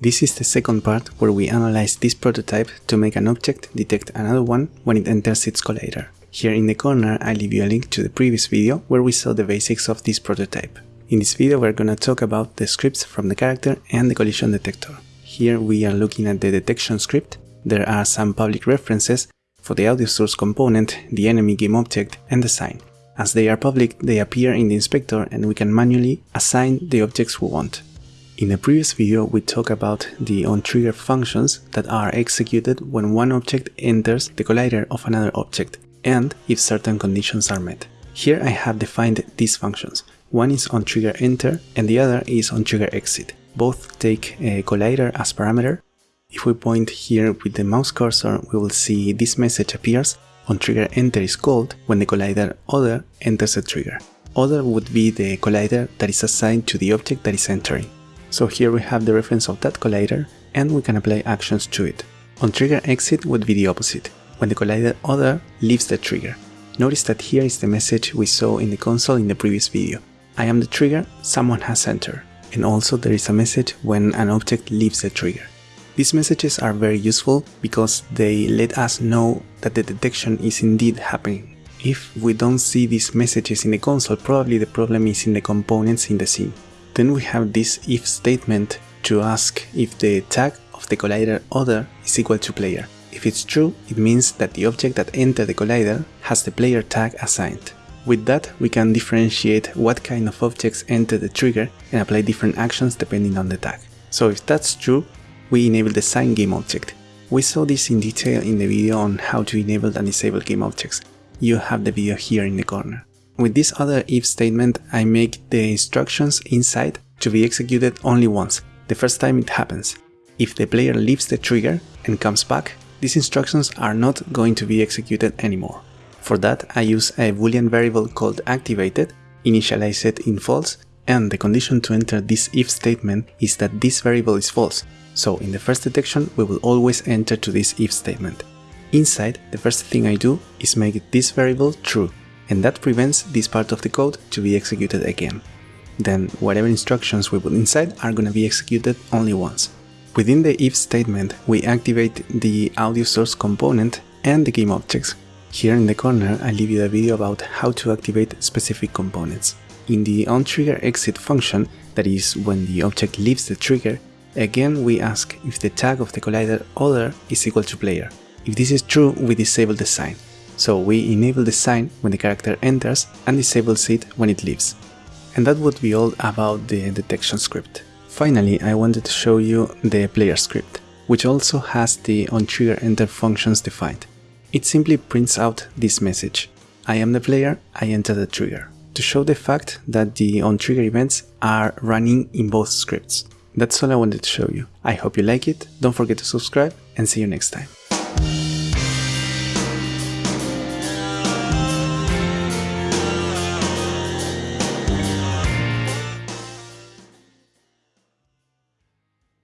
This is the second part where we analyze this prototype to make an object detect another one when it enters its collider. Here in the corner I leave you a link to the previous video where we saw the basics of this prototype. In this video we're gonna talk about the scripts from the character and the collision detector. Here we are looking at the detection script. There are some public references for the audio source component, the enemy game object and the sign. As they are public, they appear in the inspector and we can manually assign the objects we want. In the previous video we talked about the onTrigger functions that are executed when one object enters the collider of another object and if certain conditions are met. Here I have defined these functions. One is onTrigger enter and the other is onTrigger exit. Both take a collider as parameter. If we point here with the mouse cursor we will see this message appears onTrigger enter is called when the collider other enters a trigger. Other would be the collider that is assigned to the object that is entering. So here we have the reference of that collider and we can apply actions to it. On trigger exit would be the opposite, when the collider other leaves the trigger. Notice that here is the message we saw in the console in the previous video. I am the trigger, someone has entered. And also there is a message when an object leaves the trigger. These messages are very useful because they let us know that the detection is indeed happening. If we don't see these messages in the console, probably the problem is in the components in the scene. Then we have this if statement to ask if the tag of the collider other is equal to player. If it's true, it means that the object that entered the collider has the player tag assigned. With that, we can differentiate what kind of objects enter the trigger and apply different actions depending on the tag. So if that's true, we enable the sign game object. We saw this in detail in the video on how to enable and disable game objects. You have the video here in the corner. With this other if statement, I make the instructions inside to be executed only once, the first time it happens. If the player leaves the trigger and comes back, these instructions are not going to be executed anymore. For that, I use a boolean variable called activated, initialize it in false, and the condition to enter this if statement is that this variable is false, so in the first detection we will always enter to this if statement. Inside, the first thing I do is make this variable true, and that prevents this part of the code to be executed again. Then whatever instructions we put inside are gonna be executed only once. Within the if statement, we activate the audio source component and the game objects. Here in the corner, I leave you a video about how to activate specific components. In the onTrigger exit function, that is when the object leaves the trigger, Again, we ask if the tag of the collider other is equal to player. If this is true, we disable the sign. So we enable the sign when the character enters and disables it when it leaves. And that would be all about the detection script. Finally, I wanted to show you the player script, which also has the onTrigger enter functions defined. It simply prints out this message. I am the player, I enter the trigger, to show the fact that the onTrigger events are running in both scripts. That's all I wanted to show you. I hope you like it, don't forget to subscribe and see you next time.